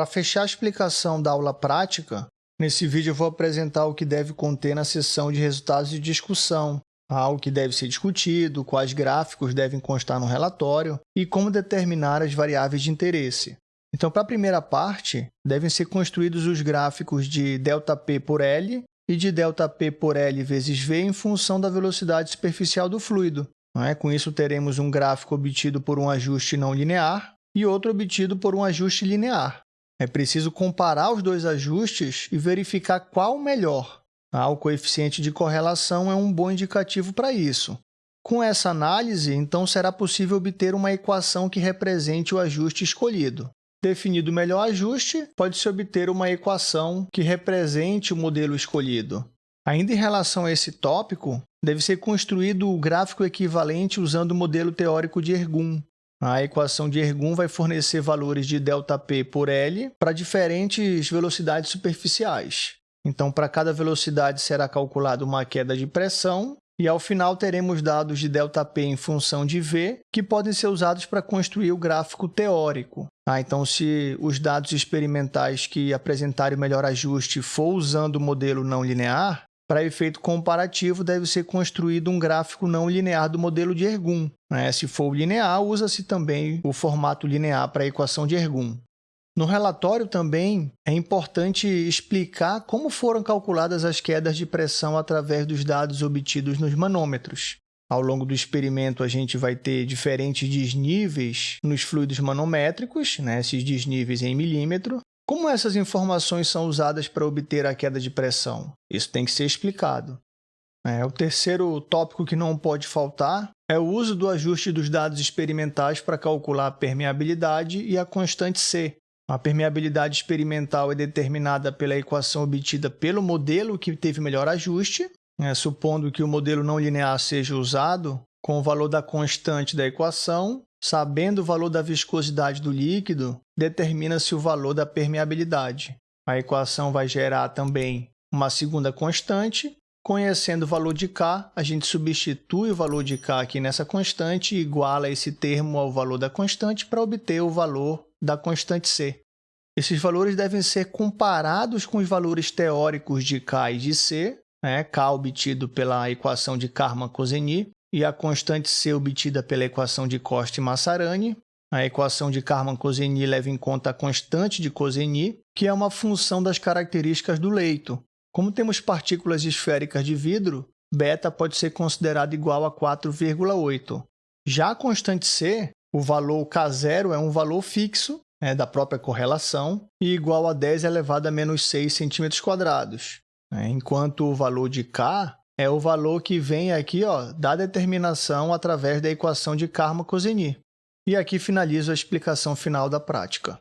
Para fechar a explicação da aula prática, nesse vídeo eu vou apresentar o que deve conter na seção de resultados de discussão, o que deve ser discutido, quais gráficos devem constar no relatório e como determinar as variáveis de interesse. Então, para a primeira parte, devem ser construídos os gráficos de ΔP por L e de ΔP por L vezes V em função da velocidade superficial do fluido. É? Com isso, teremos um gráfico obtido por um ajuste não linear e outro obtido por um ajuste linear. É preciso comparar os dois ajustes e verificar qual o melhor. Ah, o coeficiente de correlação é um bom indicativo para isso. Com essa análise, então, será possível obter uma equação que represente o ajuste escolhido. Definido o melhor ajuste, pode-se obter uma equação que represente o modelo escolhido. Ainda em relação a esse tópico, deve ser construído o gráfico equivalente usando o modelo teórico de Ergun. A equação de Ergun vai fornecer valores de ΔP por L para diferentes velocidades superficiais. Então, para cada velocidade será calculada uma queda de pressão e, ao final, teremos dados de ΔP em função de V, que podem ser usados para construir o gráfico teórico. Ah, então, se os dados experimentais que apresentarem o melhor ajuste for usando o modelo não linear, para efeito comparativo, deve ser construído um gráfico não linear do modelo de Ergun. Né? Se for linear, usa-se também o formato linear para a equação de Ergun. No relatório também é importante explicar como foram calculadas as quedas de pressão através dos dados obtidos nos manômetros. Ao longo do experimento, a gente vai ter diferentes desníveis nos fluidos manométricos, né, esses desníveis em milímetro. Como essas informações são usadas para obter a queda de pressão? Isso tem que ser explicado. É, o terceiro tópico que não pode faltar é o uso do ajuste dos dados experimentais para calcular a permeabilidade e a constante C, a permeabilidade experimental é determinada pela equação obtida pelo modelo que teve melhor ajuste, né? supondo que o modelo não linear seja usado, com o valor da constante da equação, sabendo o valor da viscosidade do líquido, determina-se o valor da permeabilidade. A equação vai gerar também uma segunda constante. Conhecendo o valor de K, a gente substitui o valor de K aqui nessa constante e iguala esse termo ao valor da constante para obter o valor da constante C. Esses valores devem ser comparados com os valores teóricos de K e de C, né? K obtido pela equação de Karman-Kozeny e a constante C obtida pela equação de Costa e Massarani. A equação de Karman-Kozeny leva em conta a constante de Kozeny, que é uma função das características do leito. Como temos partículas esféricas de vidro, beta pode ser considerado igual a 4,8. Já a constante C o valor K0 é um valor fixo né, da própria correlação e igual a 10 elevado a menos 6 centímetros quadrados, né, enquanto o valor de K é o valor que vem aqui ó, da determinação através da equação de Karma-Kozeny. E aqui finalizo a explicação final da prática.